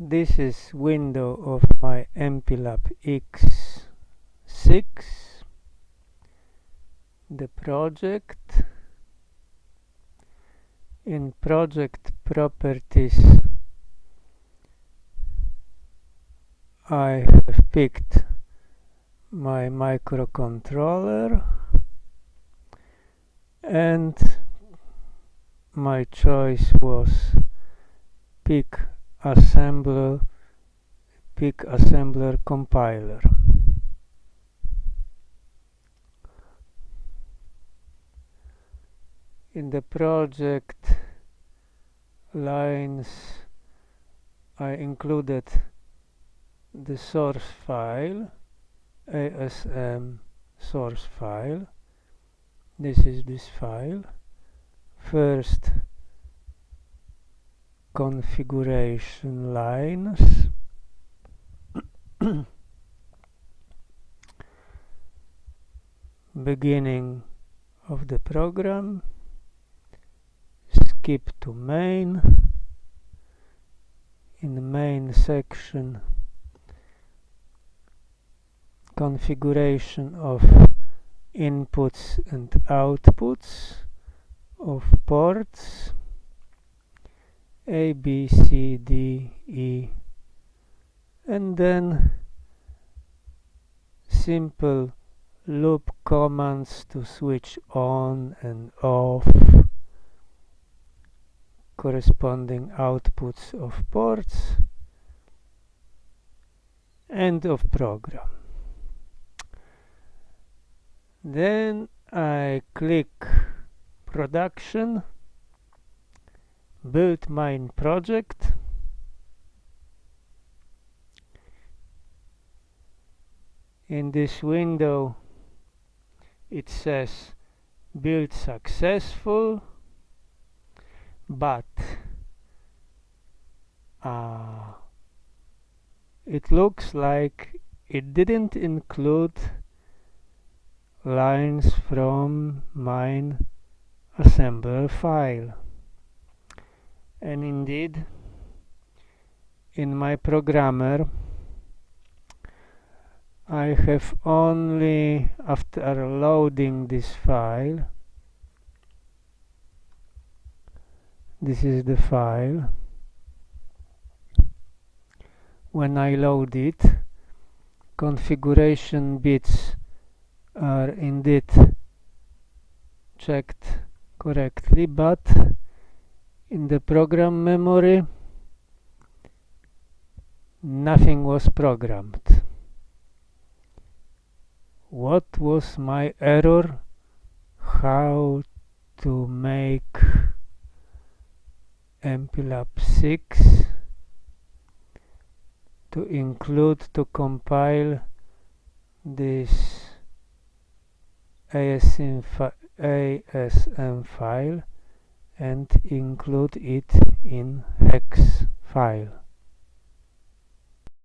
this is window of my MPLAB X6 the project. In project properties I have picked my microcontroller and my choice was PIC assembler PIC assembler compiler. In the project lines I included the source file ASM source file. This is this file. First configuration lines. Beginning of the program. Skip to main. In the main section configuration of inputs and outputs of ports A, B, C, D, E. And then simple loop commands to switch on and off corresponding outputs of ports end of program. Then I click production build mine project. In this window it says build successful but uh, it looks like it didn't include lines from mine assembler file and indeed in my programmer I have only after loading this file this is the file. When I load it configuration bits are indeed checked correctly but in the program memory nothing was programmed. What was my error? How to make MPLAB 6 to include to compile this ASM, fi ASM file and include it in hex file.